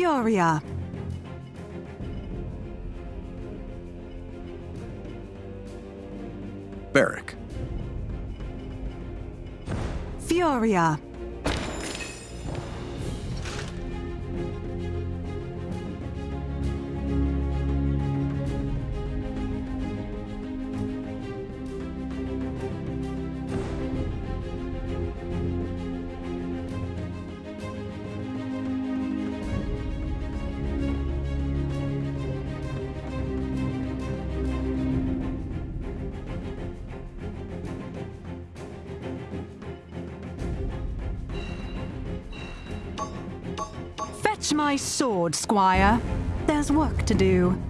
Fioria. Beric. Fioria. My sword, squire. There's work to do.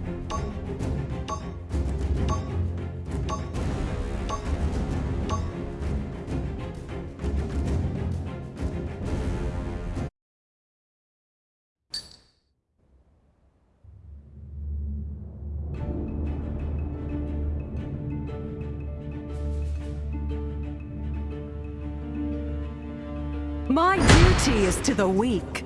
My duty is to the weak.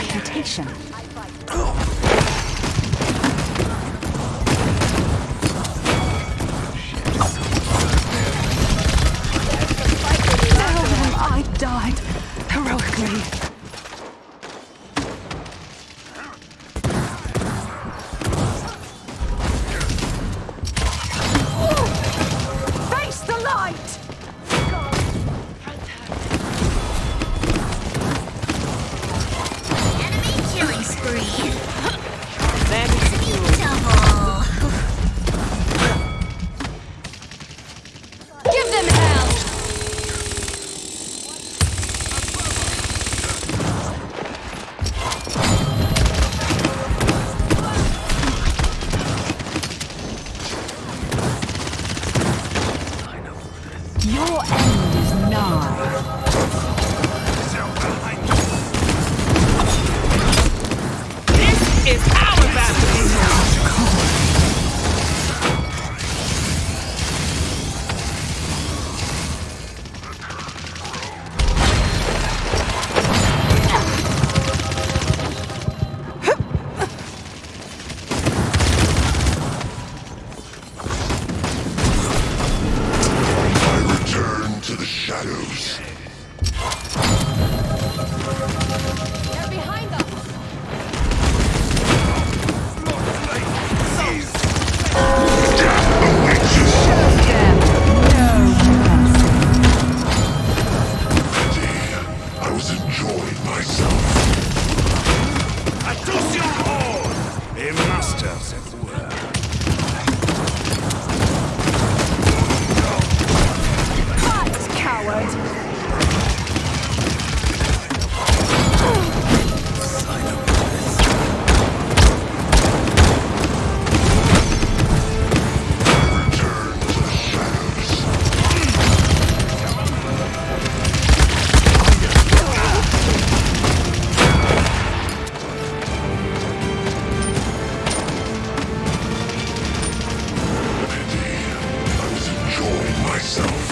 reputation. Oh. shadows. myself.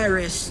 Ceres.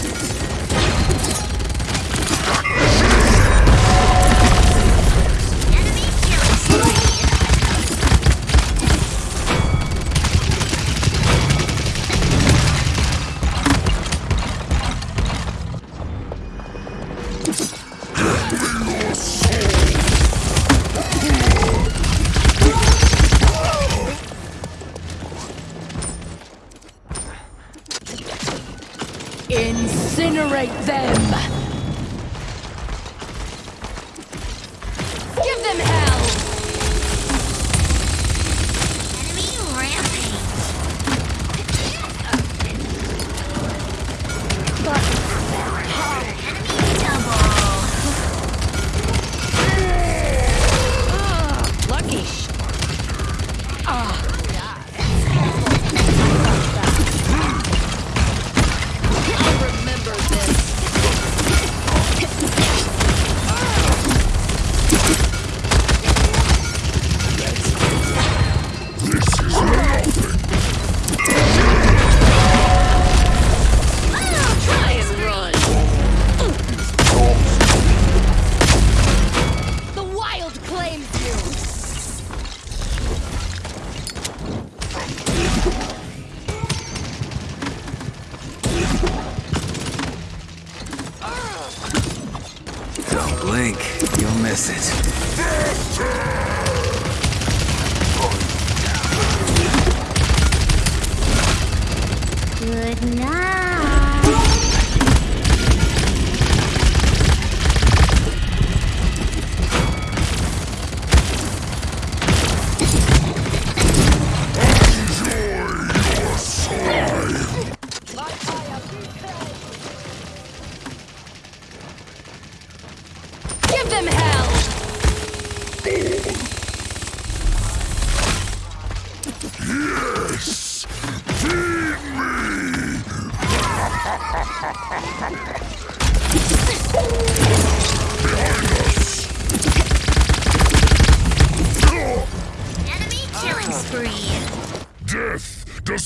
Incinerate them!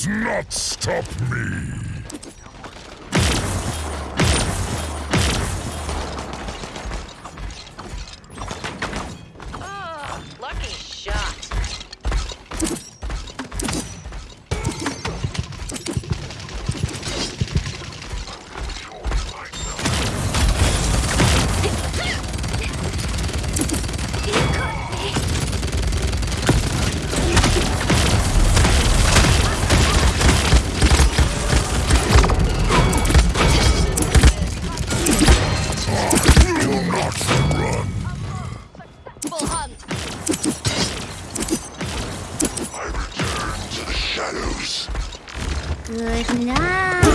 Does not stop me! Night.